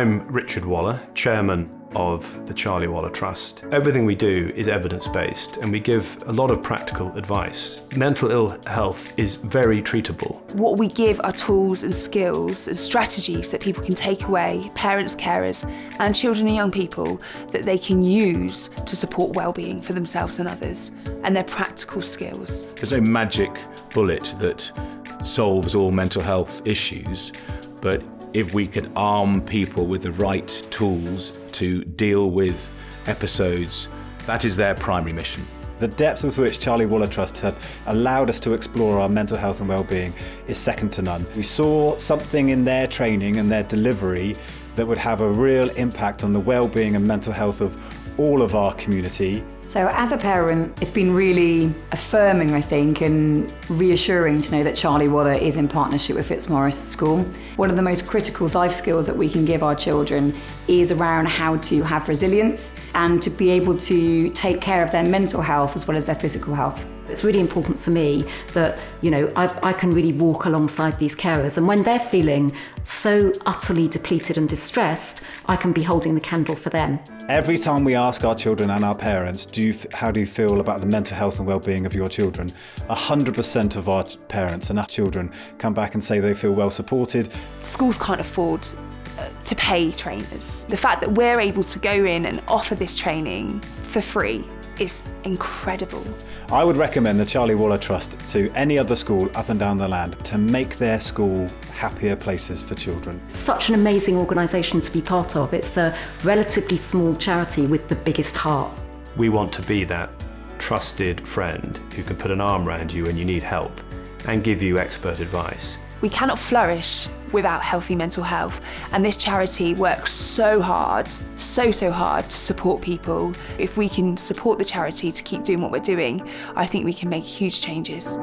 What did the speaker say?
I'm Richard Waller, Chairman of the Charlie Waller Trust. Everything we do is evidence-based and we give a lot of practical advice. Mental ill health is very treatable. What we give are tools and skills and strategies that people can take away, parents, carers and children and young people, that they can use to support well-being for themselves and others. And they're practical skills. There's no magic bullet that solves all mental health issues, but if we can arm people with the right tools to deal with episodes, that is their primary mission. The depth with which Charlie Waller Trust have allowed us to explore our mental health and well-being is second to none. We saw something in their training and their delivery that would have a real impact on the well-being and mental health of all of our community. So as a parent, it's been really affirming, I think, and reassuring to know that Charlie Waller is in partnership with Fitzmaurice School. One of the most critical life skills that we can give our children is around how to have resilience and to be able to take care of their mental health as well as their physical health. It's really important for me that, you know, I, I can really walk alongside these carers and when they're feeling so utterly depleted and distressed, I can be holding the candle for them. Every time we ask our children and our parents, do you, how do you feel about the mental health and well-being of your children? 100% of our parents and our children come back and say they feel well supported. Schools can't afford uh, to pay trainers. The fact that we're able to go in and offer this training for free is incredible. I would recommend the Charlie Waller Trust to any other school up and down the land to make their school happier places for children. Such an amazing organisation to be part of. It's a relatively small charity with the biggest heart. We want to be that trusted friend who can put an arm around you when you need help and give you expert advice. We cannot flourish without healthy mental health and this charity works so hard, so so hard to support people. If we can support the charity to keep doing what we're doing, I think we can make huge changes.